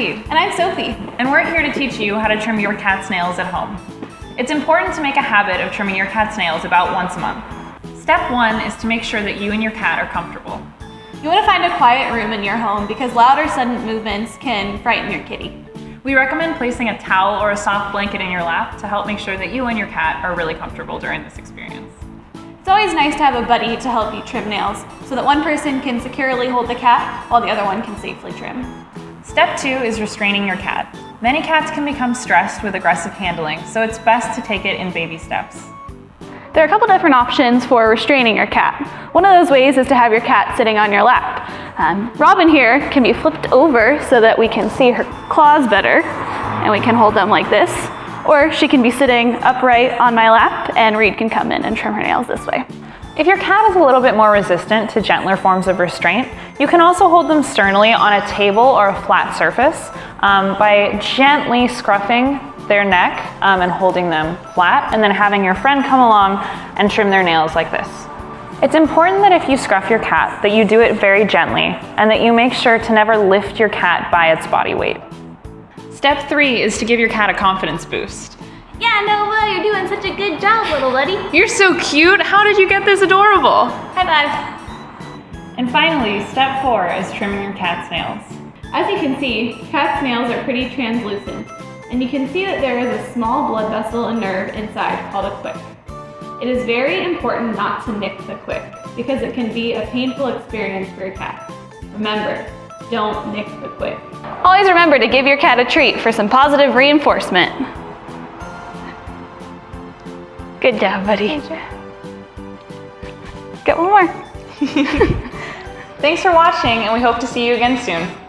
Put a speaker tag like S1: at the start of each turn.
S1: And I'm Sophie.
S2: And we're here to teach you how to trim your cat's nails at home. It's important to make a habit of trimming your cat's nails about once a month. Step one is to make sure that you and your cat are comfortable.
S1: You want to find a quiet room in your home because loud or sudden movements can frighten your kitty.
S2: We recommend placing a towel or a soft blanket in your lap to help make sure that you and your cat are really comfortable during this experience.
S1: It's always nice to have a buddy to help you trim nails so that one person can securely hold the cat while the other one can safely trim.
S2: Step two is restraining your cat. Many cats can become stressed with aggressive handling, so it's best to take it in baby steps.
S1: There are a couple different options for restraining your cat. One of those ways is to have your cat sitting on your lap. Um, Robin here can be flipped over so that we can see her claws better and we can hold them like this. Or she can be sitting upright on my lap and Reed can come in and trim her nails this way.
S2: If your cat is a little bit more resistant to gentler forms of restraint, you can also hold them sternly on a table or a flat surface um, by gently scruffing their neck um, and holding them flat, and then having your friend come along and trim their nails like this. It's important that if you scruff your cat, that you do it very gently, and that you make sure to never lift your cat by its body weight. Step three is to give your cat a confidence boost.
S3: Yeah, Nova, you're doing such a good job, little buddy.
S2: You're so cute. How did you get this adorable?
S1: High five.
S2: And finally, step four is trimming your cat's nails.
S1: As you can see, cat's nails are pretty translucent, and you can see that there is a small blood vessel and nerve inside called a quick. It is very important not to nick the quick because it can be a painful experience for your cat. Remember, don't nick the quick. Always remember to give your cat a treat for some positive reinforcement. Good job, buddy. Get one more.
S2: Thanks for watching, and we hope to see you again soon.